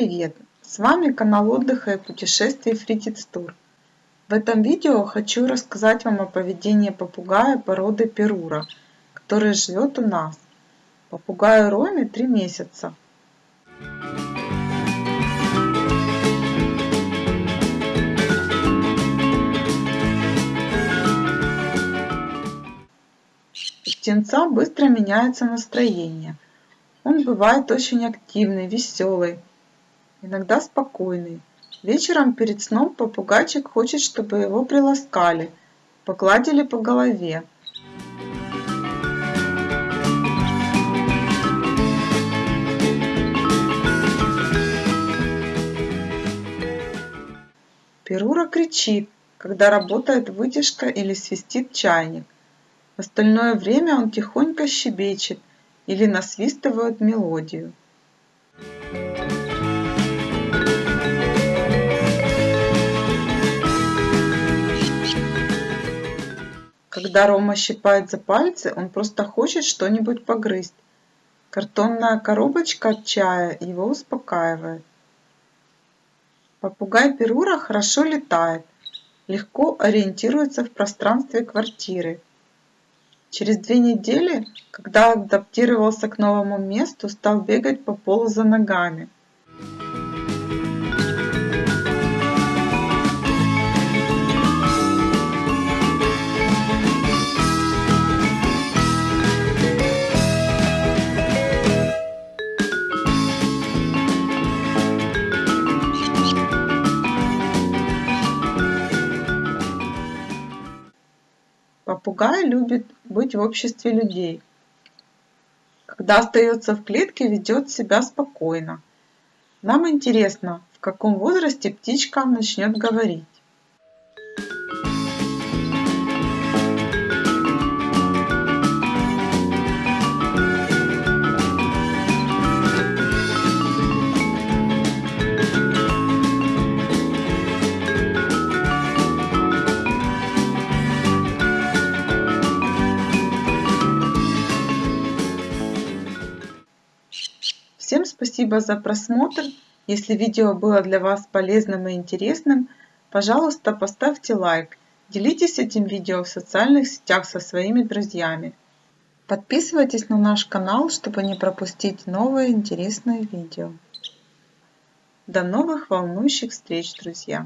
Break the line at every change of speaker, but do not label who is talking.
привет! С вами канал отдыха и путешествий Фрикидс Тур. В этом видео хочу рассказать вам о поведении попугая породы Перура, который живет у нас. Попугаю Роме 3 месяца. У птенца быстро меняется настроение. Он бывает очень активный, веселый, иногда спокойный. Вечером перед сном попугайчик хочет, чтобы его приласкали, погладили по голове. Перура кричит, когда работает вытяжка или свистит чайник. В остальное время он тихонько щебечет или насвистывает мелодию. Когда Рома щипает за пальцы, он просто хочет что-нибудь погрызть. Картонная коробочка от чая его успокаивает. Попугай Перура хорошо летает, легко ориентируется в пространстве квартиры. Через две недели, когда адаптировался к новому месту, стал бегать по полу за ногами – Попугай любит быть в обществе людей. Когда остается в клетке, ведет себя спокойно. Нам интересно, в каком возрасте птичка начнет говорить. Всем спасибо за просмотр. Если видео было для вас полезным и интересным, пожалуйста, поставьте лайк. Делитесь этим видео в социальных сетях со своими друзьями. Подписывайтесь на наш канал, чтобы не пропустить новые интересные видео. До новых волнующих встреч, друзья!